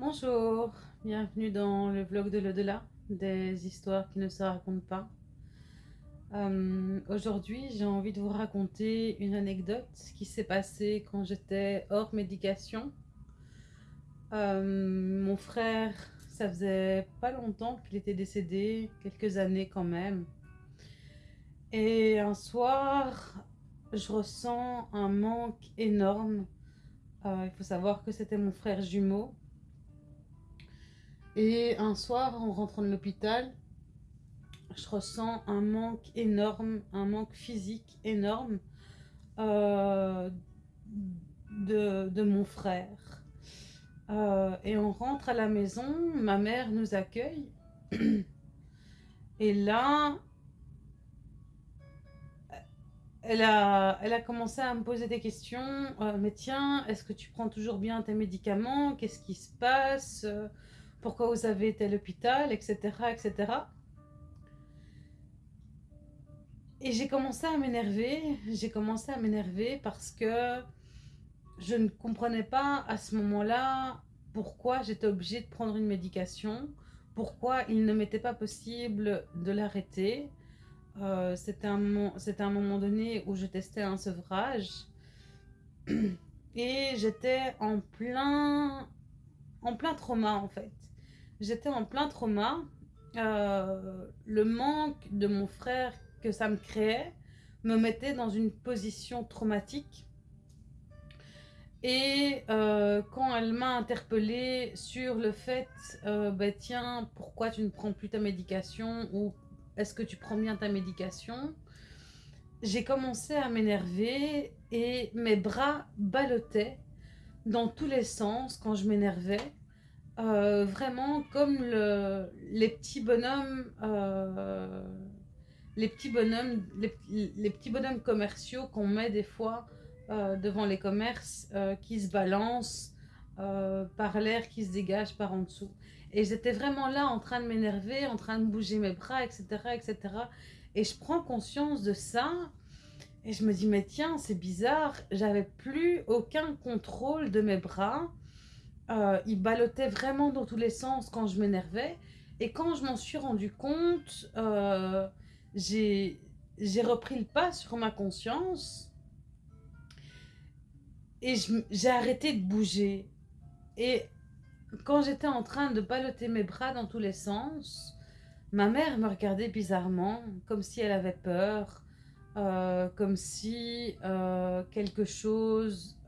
Bonjour, bienvenue dans le vlog de l'au-delà, des histoires qui ne se racontent pas. Euh, aujourd'hui, j'ai envie de vous raconter une anecdote qui s'est passée quand j'étais hors médication. Euh, mon frère, ça faisait pas longtemps qu'il était décédé, quelques années quand même. Et un soir, je ressens un manque énorme. Euh, il faut savoir que c'était mon frère jumeau. Et un soir, en rentrant de l'hôpital, je ressens un manque énorme, un manque physique énorme euh, de, de, mon frère. Euh, et on rentre à la maison, ma mère nous accueille. Et là, elle a, elle a commencé à me poser des questions. Euh, mais tiens, est-ce que tu prends toujours bien tes médicaments? Qu'est-ce qui se passe? Pourquoi vous avez été à l'hôpital Etc. etc. Et j'ai commencé à m'énerver. J'ai commencé à m'énerver parce que je ne comprenais pas à ce moment-là pourquoi j'étais obligée de prendre une médication, pourquoi il ne m'était pas possible de l'arrêter. Euh, c'était un, un, moment donné où je testais un sevrage et j'étais en plein, en plein trauma en fait. J'étais en plein trauma. Euh, le manque de mon frère que ça me créait me mettait dans une position traumatique. Et euh, quand elle m'a interpellée sur le fait, bah, tiens, pourquoi tu ne prends plus ta médication ou est-ce que tu prends bien ta médication J'ai commencé à m'énerver et mes bras ballottaient dans tous les sens quand je m'énervais. Euh, vraiment comme le, les petits bonhommes, euh, les petits bonhommes, les, petits bonhommes commerciaux qu'on met des fois euh, devant les commerces qui se balancent par l'air qui se dégage par en dessous. Et j'étais vraiment là en train de m'énerver, en train de bouger mes bras, etc., etc. Et je prends conscience de ça. Et je me dis, mais tiens, c'est bizarre. J'avais plus aucun contrôle de mes bras. Euh, ils ballottaient vraiment dans tous les sens quand je m'énervais. Et quand je m'en suis rendu compte, euh, j'ai repris le pas sur ma conscience. Et j'ai arrêté de bouger. Et quand j'étais en train de balloter mes bras dans tous les sens, ma mère me regardait bizarrement, comme si elle avait peur, euh, comme si quelque chose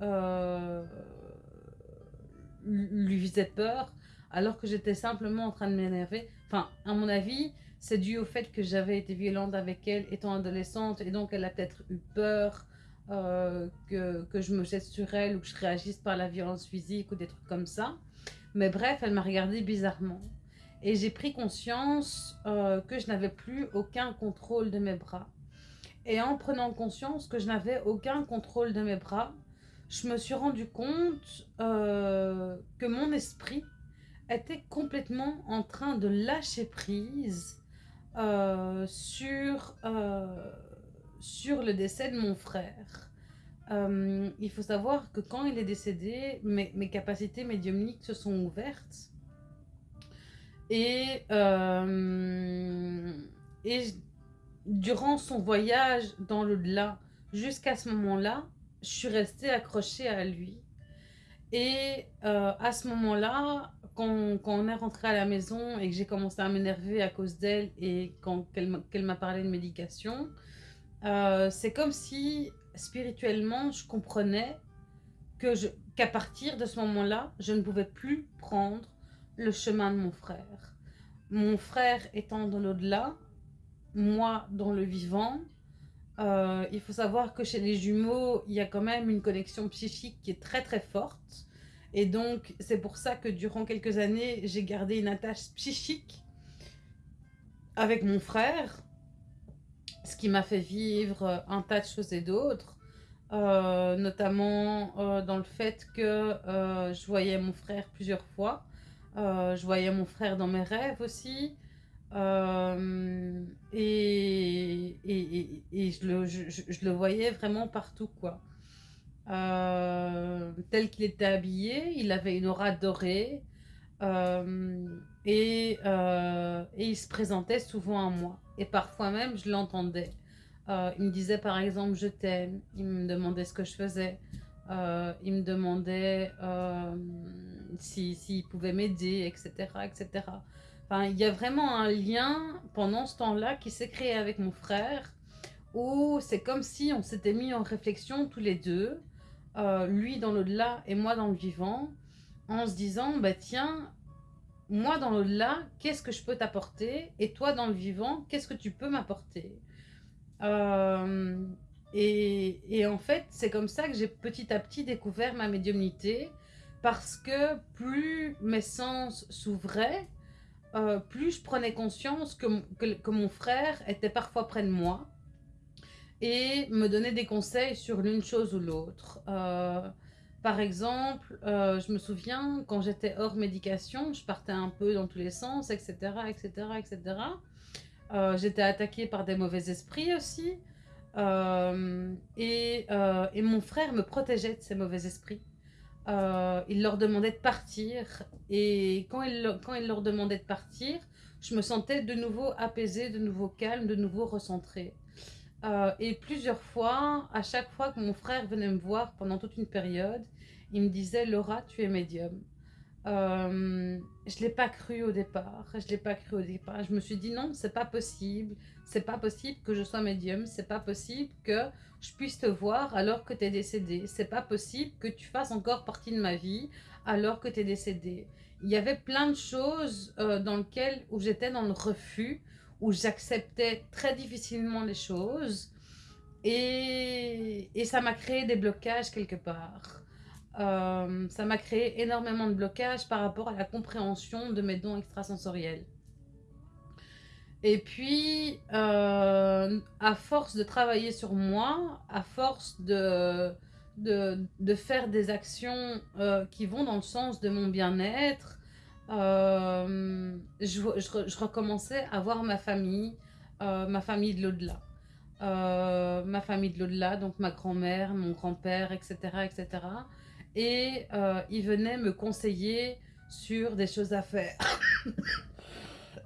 lui faisait peur, alors que j'étais simplement en train de m'énerver. Enfin, à mon avis, c'est dû au fait que j'avais été violente avec elle étant adolescente, et donc elle a peut-être eu peur que, que je me jette sur elle ou que je réagisse par la violence physique ou des trucs comme ça. Mais bref, elle m'a regardé bizarrement. Et j'ai pris conscience euh, que je n'avais plus aucun contrôle de mes bras. Et en prenant conscience que je n'avais aucun contrôle de mes bras, je me suis rendu compte euh, que mon esprit était complètement en train de lâcher prise euh, sur, sur le décès de mon frère. Euh, il faut savoir que quand il est décédé, mes, capacités médiumniques se sont ouvertes. Et, euh, et durant son voyage dans l'au-delà, jusqu'à ce moment-là, je suis restée accrochée à lui. Et euh, à ce moment-là, quand, on est rentré à la maison et que j'ai commencé à m'énerver à cause d'elle et quand qu'elle m'a parlé de médication, c'est comme si spirituellement, je comprenais que qu'à partir de ce moment-là, je ne pouvais plus prendre le chemin de mon frère. Mon frère étant dans l'au-delà, moi dans le vivant, euh, il faut savoir que chez les jumeaux, il y a quand même une connexion psychique qui est très très forte. Et donc, c'est pour ça que durant quelques années, j'ai gardé une attache psychique avec mon frère ce qui m'a fait vivre un tas de choses et d'autres, euh, notamment euh, dans le fait que je voyais mon frère plusieurs fois, je voyais mon frère dans mes rêves aussi, et, et, et, je, le, je, le, voyais vraiment partout, quoi. tel qu'il était habillé, il avait une aura dorée, et, et il se présentait souvent à moi. Et parfois même, je l'entendais. il me disait par exemple « je t'aime », il me demandait ce que je faisais. Euh, il me demandait euh, s'il si, pouvait m'aider, etc., etc. Il y a vraiment un lien pendant ce temps-là qui s'est créé avec mon frère, où c'est comme si on s'était mis en réflexion tous les deux, euh, lui dans l'au-delà et moi dans le vivant, en se disant, bah tiens, moi dans l'au-delà, qu'est-ce que je peux t'apporter? Et toi dans le vivant, qu'est-ce que tu peux m'apporter? Et, en fait, c'est comme ça que j'ai petit à petit découvert ma médiumnité, parce que plus mes sens s'ouvraient, euh, plus je prenais conscience que, mon frère était parfois près de moi et me donnait des conseils sur l'une chose ou l'autre. Euh, par exemple, euh, je me souviens, quand j'étais hors médication, je partais un peu dans tous les sens, etc., etc., etc. j'étais attaquée par des mauvais esprits aussi. Et, mon frère me protégeait de ces mauvais esprits. Euh, il leur demandait de partir. Et quand il, quand il leur demandait de partir, je me sentais de nouveau apaisée, de nouveau calme, de nouveau recentrée. et plusieurs fois, à chaque fois que mon frère venait me voir pendant toute une période, il me disait « Laura, tu es médium ». Euh, je l'ai pas cru au départ. Je l'ai pas cru au départ. Je me suis dit non, c'est pas possible. C'est pas possible que je sois médium. C'est pas possible que je puisse te voir alors que tu es décédé. C'est pas possible que tu fasses encore partie de ma vie alors que tu es décédé. Il y avait plein de choses euh, dans lesquelles où j'étais dans le refus, où j'acceptais très difficilement les choses. Et, et ça m'a créé des blocages quelque part. Euh, ça m'a créé énormément de blocages par rapport à la compréhension de mes dons extrasensoriels. Et puis, euh, à force de travailler sur moi, à force de, de, faire des actions euh, qui vont dans le sens de mon bien-être, je, recommençais à voir ma famille, ma famille de l'au-delà. ma famille de l'au-delà, donc ma grand-mère, mon grand-père, etc., etc et euh, il venait me conseiller sur des choses à faire.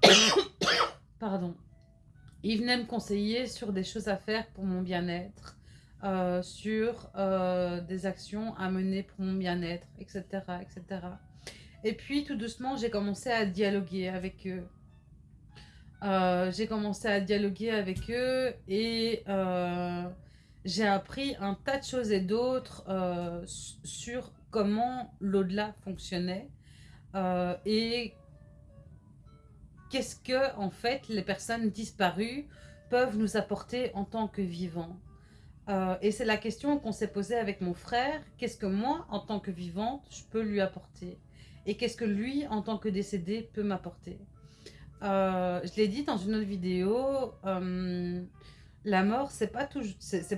Pardon. Il venait me conseiller sur des choses à faire pour mon bien-être, euh, sur euh, des actions à mener pour mon bien-être, etc., etc. Et puis, tout doucement, j'ai commencé à dialoguer avec eux. j'ai commencé à dialoguer avec eux et j'ai appris un tas de choses et d'autres euh, sur comment l'au-delà fonctionnait euh, et qu'est-ce que, en fait, les personnes disparues peuvent nous apporter en tant que vivants. Euh, et c'est la question qu'on s'est posée avec mon frère. Qu'est-ce que moi, en tant que vivante, je peux lui apporter? Et qu'est-ce que lui, en tant que décédé, peut m'apporter? Je l'ai dit dans une autre vidéo, la mort, c'est pas,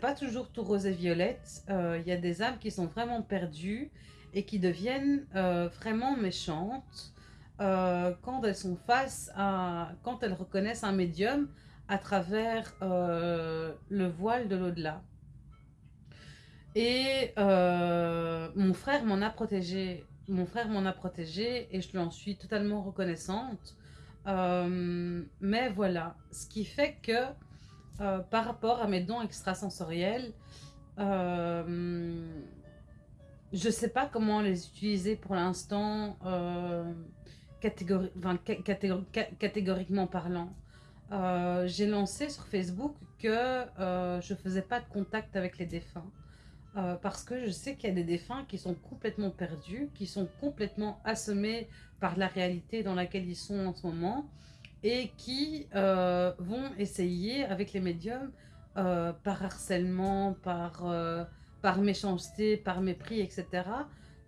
pas toujours tout rose et violette. Il euh, y a des âmes qui sont vraiment perdues et qui deviennent euh, vraiment méchantes euh, quand elles sont face à... quand elles reconnaissent un médium à travers le voile de l'au-delà. Et mon frère m'en a protégé. Mon frère m'en a protégé et je lui en suis totalement reconnaissante. mais voilà, ce qui fait que euh, par rapport à mes dons extrasensoriels, euh, je ne sais pas comment les utiliser pour l'instant, euh, catégoriquement parlant. J'ai lancé sur Facebook que je ne faisais pas de contact avec les défunts. parce que je sais qu'il y a des défunts qui sont complètement perdus, qui sont complètement assommés par la réalité dans laquelle ils sont en ce moment, et qui euh, vont essayer avec les médiums, euh, par harcèlement, par, euh, par méchanceté, par mépris, etc.,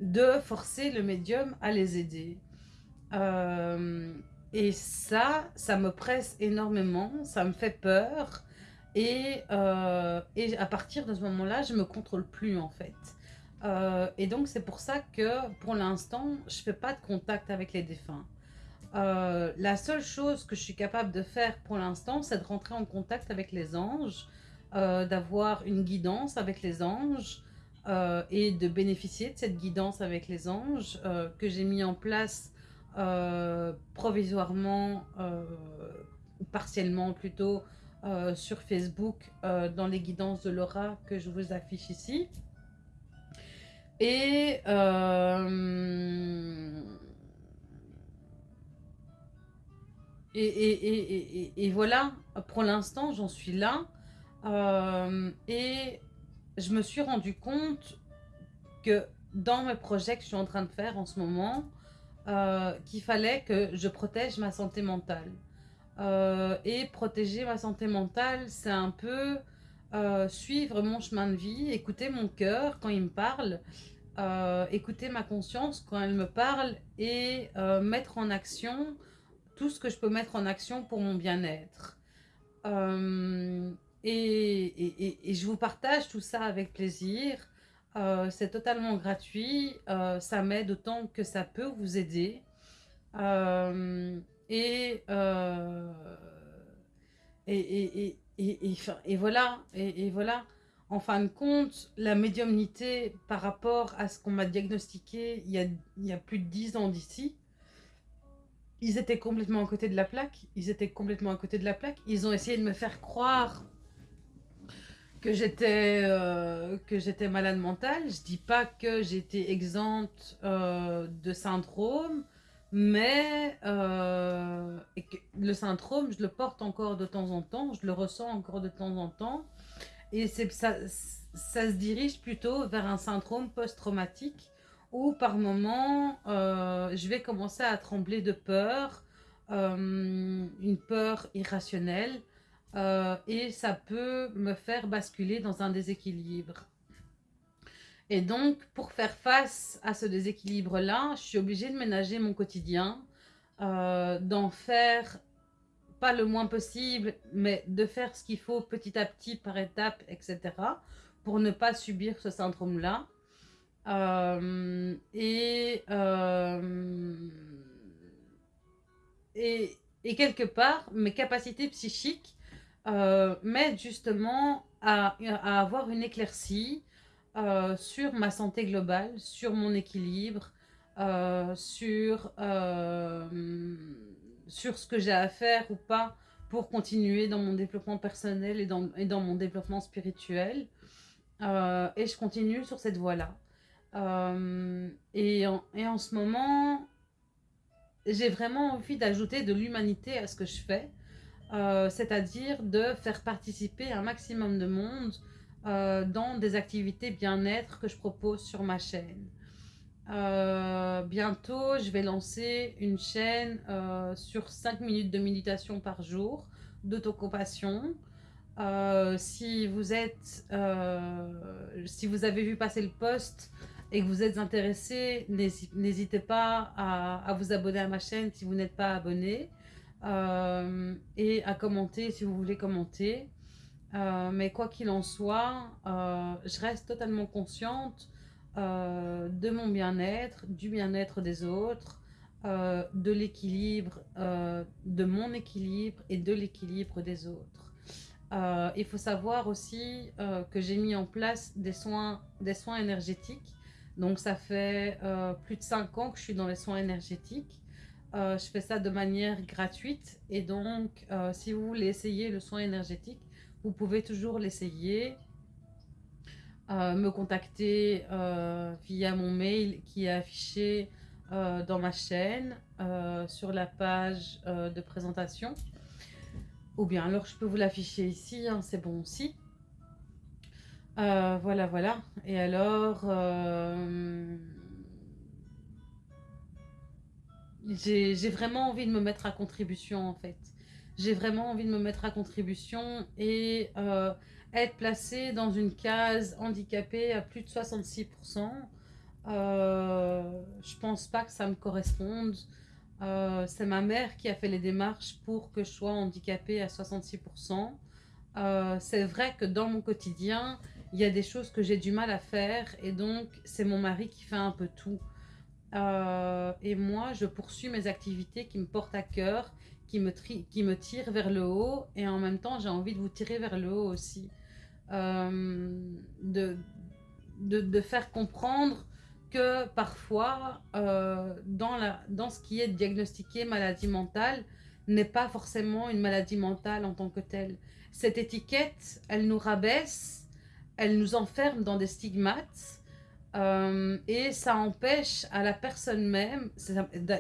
de forcer le médium à les aider. et ça, ça me presse énormément, ça me fait peur. Et, et à partir de ce moment-là, je me contrôle plus en fait. et donc c'est pour ça que pour l'instant, je fais pas de contact avec les défunts. Euh, la seule chose que je suis capable de faire pour l'instant, c'est de rentrer en contact avec les anges, euh, d'avoir une guidance avec les anges euh, et de bénéficier de cette guidance avec les anges que j'ai mis en place provisoirement, partiellement plutôt, sur Facebook dans les guidances de Laura que je vous affiche ici. Et, et, voilà, pour l'instant, j'en suis là. et je me suis rendu compte que dans mes projets que je suis en train de faire en ce moment, euh, qu'il fallait que je protège ma santé mentale. Euh, et protéger ma santé mentale, c'est un peu euh, suivre mon chemin de vie, écouter mon cœur quand il me parle, écouter ma conscience quand elle me parle et mettre en action tout ce que je peux mettre en action pour mon bien-être. et, je vous partage tout ça avec plaisir. Euh, c'est totalement gratuit, euh, ça m'aide autant que ça peut vous aider. Euh, et, et, et, voilà, et, voilà, en fin de compte, la médiumnité par rapport à ce qu'on m'a diagnostiqué il y, a, il y a plus de 10 ans d'ici, ils étaient complètement à côté de la plaque, ils étaient complètement à côté de la plaque, ils ont essayé de me faire croire que j'étais euh, que j'étais malade mentale. Je dis pas que j'étais exempte euh, de syndrome, mais euh, le syndrome, je le porte encore de temps en temps, je le ressens encore de temps en temps, et ça, ça se dirige plutôt vers un syndrome post-traumatique où par moment je vais commencer à trembler de peur, une peur irrationnelle euh, et ça peut me faire basculer dans un déséquilibre. Et donc, pour faire face à ce déséquilibre-là, je suis obligée de ménager mon quotidien, euh, d'en faire pas le moins possible, mais de faire ce qu'il faut petit à petit, par étapes, etc., pour ne pas subir ce syndrome-là. Euh, et, et, et, quelque part, mes capacités psychiques euh, m'aide justement à, avoir une éclaircie euh, sur ma santé globale, sur mon équilibre, euh, sur, sur ce que j'ai à faire ou pas pour continuer dans mon développement personnel et dans, et dans mon développement spirituel. et je continue sur cette voie-là. Et, et en ce moment, j'ai vraiment envie d'ajouter de l'humanité à ce que je fais. Euh, c'est-à-dire de faire participer un maximum de monde euh, dans des activités bien-être que je propose sur ma chaîne. Euh, bientôt, je vais lancer une chaîne sur 5 minutes de méditation par jour, d'autocompassion. si vous êtes, si vous avez vu passer le post et que vous êtes intéressé, n'hésitez pas à, vous abonner à ma chaîne si vous n'êtes pas abonné. Euh, et à commenter si vous voulez commenter. Euh, mais quoi qu'il en soit, euh, je reste totalement consciente de mon bien-être, du bien-être des autres, de l'équilibre, de mon équilibre et de l'équilibre des autres. il faut savoir aussi que j'ai mis en place des soins, des soins énergétiques. Donc ça fait plus de 5 ans que je suis dans les soins énergétiques. Euh, je fais ça de manière gratuite et donc euh, si vous voulez essayer le soin énergétique, vous pouvez toujours l'essayer. Euh, me contacter via mon mail qui est affiché dans ma chaîne sur la page de présentation. Ou bien alors je peux vous l'afficher ici, hein, c'est bon aussi. Voilà, voilà. Et alors, j'ai vraiment envie de me mettre à contribution en fait. J'ai vraiment envie de me mettre à contribution et euh, être placée dans une case handicapée à plus de 66%. Euh, je pense pas que ça me corresponde. Euh, c'est ma mère qui a fait les démarches pour que je sois handicapée à 66%. Euh, c'est vrai que dans mon quotidien, il y a des choses que j'ai du mal à faire et donc c'est mon mari qui fait un peu tout. Euh, et moi, je poursuis mes activités qui me portent à cœur, qui me, qui me tirent vers le haut. Et en même temps, j'ai envie de vous tirer vers le haut aussi. Euh, de, de, faire comprendre que parfois, euh, dans, la, dans ce qui est diagnostiqué maladie mentale, n'est pas forcément une maladie mentale en tant que telle. Cette étiquette, elle nous rabaisse, elle nous enferme dans des stigmates, euh, et ça empêche à la personne même,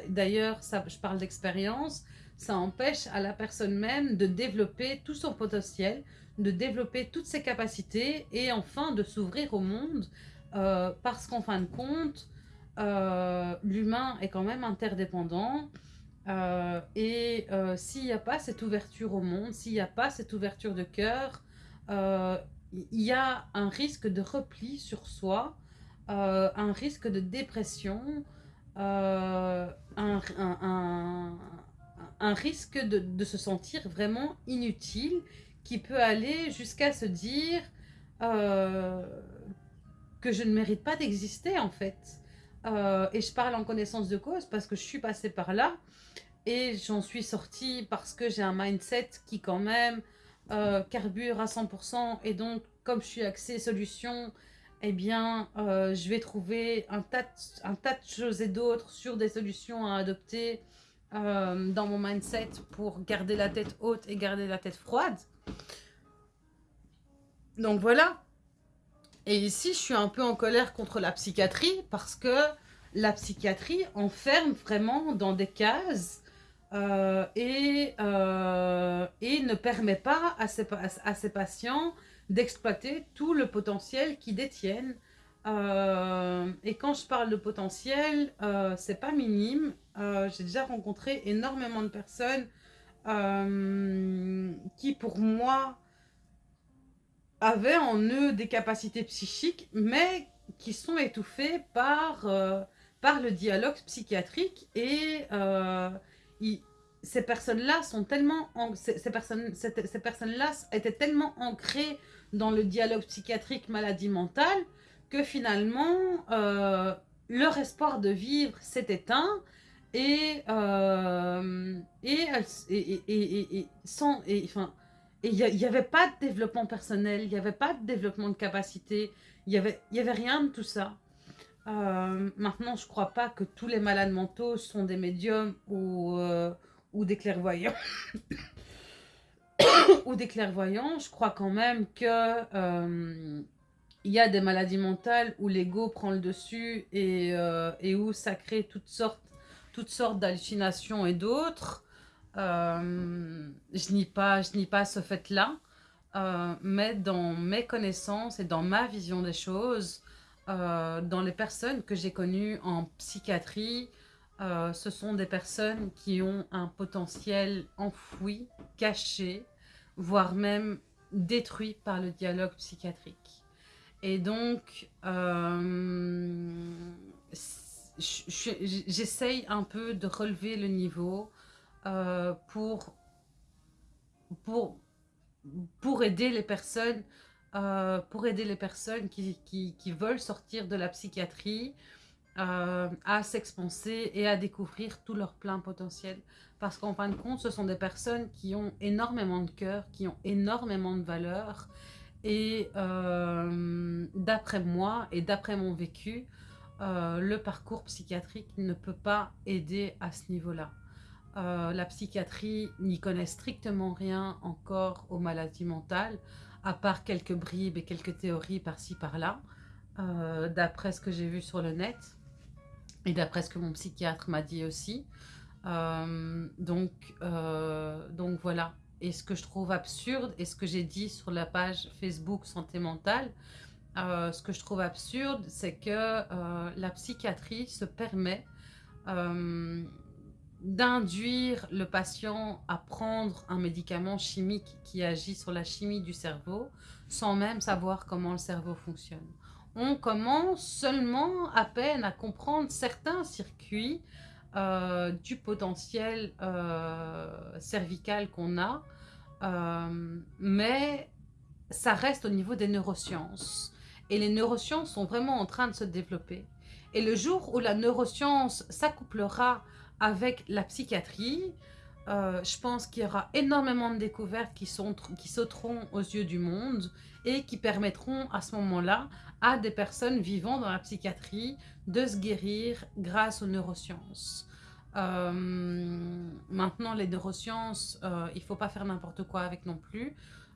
d'ailleurs, je parle d'expérience, ça empêche à la personne même de développer tout son potentiel, de développer toutes ses capacités et enfin de s'ouvrir au monde euh, parce qu'en fin de compte, euh, l'humain est quand même interdépendant et s'il n'y a pas cette ouverture au monde, s'il n'y a pas cette ouverture de cœur, il y a un risque de repli sur soi, un risque de dépression, un, un, risque de, de, se sentir vraiment inutile qui peut aller jusqu'à se dire euh, que je ne mérite pas d'exister en fait. Euh, et je parle en connaissance de cause parce que je suis passée par là et j'en suis sortie parce que j'ai un mindset qui quand même euh, carbure à 100% et donc comme je suis axée solution, eh bien je vais trouver un tas, un tas de choses et d'autres sur des solutions à adopter dans mon mindset pour garder la tête haute et garder la tête froide. Donc voilà, et ici, je suis un peu en colère contre la psychiatrie parce que la psychiatrie enferme vraiment dans des cases euh, et, euh, et, ne permet pas à ces, à ces patients d'exploiter tout le potentiel qu'ils détiennent. Euh, et quand je parle de potentiel, c'est pas minime. J'ai déjà rencontré énormément de personnes qui, pour moi, avaient en eux des capacités psychiques, mais qui sont étouffées par, par le dialogue psychiatrique. Et ces personnes-là sont tellement... Ces, personnes, ces, personnes-là étaient tellement ancrées dans le dialogue psychiatrique maladie mentale que finalement, euh, leur espoir de vivre s'est éteint et, et, et, et, et, sans, et, enfin, et il n'y avait pas de développement personnel, il n'y avait pas de développement de capacité, il n'y avait, y avait rien de tout ça. Euh, maintenant, je ne crois pas que tous les malades mentaux sont des médiums ou, euh, ou des clairvoyants. ou des clairvoyants. Je crois quand même que euh, il y a des maladies mentales où l'ego prend le dessus et, et, où ça crée toutes sortes, toutes sortes d'hallucinations et d'autres. Euh, je nie pas, je pas ce fait-là, euh, mais dans mes connaissances et dans ma vision des choses, euh, dans les personnes que j'ai connues en psychiatrie, ce sont des personnes qui ont un potentiel enfoui, caché, voire même détruit par le dialogue psychiatrique. Et donc, j'essaye un peu de relever le niveau euh, pour, aider les personnes, euh, pour aider les personnes qui, veulent sortir de la psychiatrie euh, à s'expanser et à découvrir tout leur plein potentiel. Parce qu'en fin de compte, ce sont des personnes qui ont énormément de cœur, qui ont énormément de valeur. Et d'après moi et d'après mon vécu, le parcours psychiatrique ne peut pas aider à ce niveau-là. Euh, la psychiatrie n'y connaît strictement rien encore aux maladies mentales, à part quelques bribes et quelques théories par-ci par-là, euh, d'après ce que j'ai vu sur le net, et d'après ce que mon psychiatre m'a dit aussi. Euh, donc, donc voilà. Et ce que je trouve absurde, et ce que j'ai dit sur la page Facebook Santé Mentale, ce que je trouve absurde, c'est que la psychiatrie se permet d'induire le patient à prendre un médicament chimique qui agit sur la chimie du cerveau sans même savoir comment le cerveau fonctionne. On commence seulement à peine à comprendre certains circuits euh, du potentiel euh, cervical qu'on a, euh, mais ça reste au niveau des neurosciences. Et les neurosciences sont vraiment en train de se développer. Et le jour où la neuroscience s'accouplera avec la psychiatrie, euh, je pense qu'il y aura énormément de découvertes qui, sauteront aux yeux du monde et qui permettront à ce moment-là à des personnes vivant dans la psychiatrie de se guérir grâce aux neurosciences. Euh, maintenant, les neurosciences, euh, il ne faut pas faire n'importe quoi avec non plus,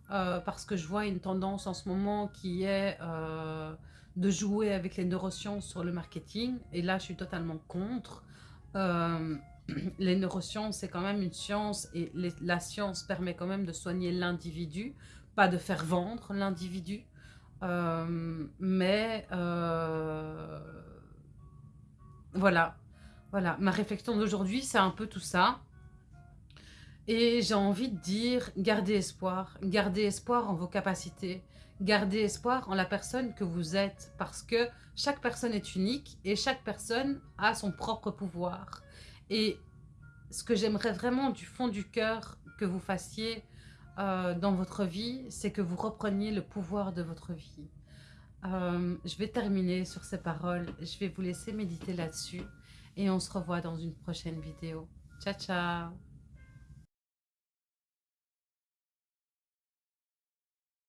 parce que je vois une tendance en ce moment qui est de jouer avec les neurosciences sur le marketing, et là, je suis totalement contre les neurosciences, c'est quand même une science et la science permet quand même de soigner l'individu, pas de faire vendre l'individu. Euh, mais euh, voilà, voilà. Ma réflexion d'aujourd'hui, c'est un peu tout ça. Et j'ai envie de dire, gardez espoir. Gardez espoir en vos capacités. Gardez espoir en la personne que vous êtes. Parce que chaque personne est unique et chaque personne a son propre pouvoir. Et ce que j'aimerais vraiment du fond du cœur que vous fassiez euh, dans votre vie, c'est que vous repreniez le pouvoir de votre vie. Euh, je vais terminer sur ces paroles. Je vais vous laisser méditer là-dessus. Et on se revoit dans une prochaine vidéo. Ciao, ciao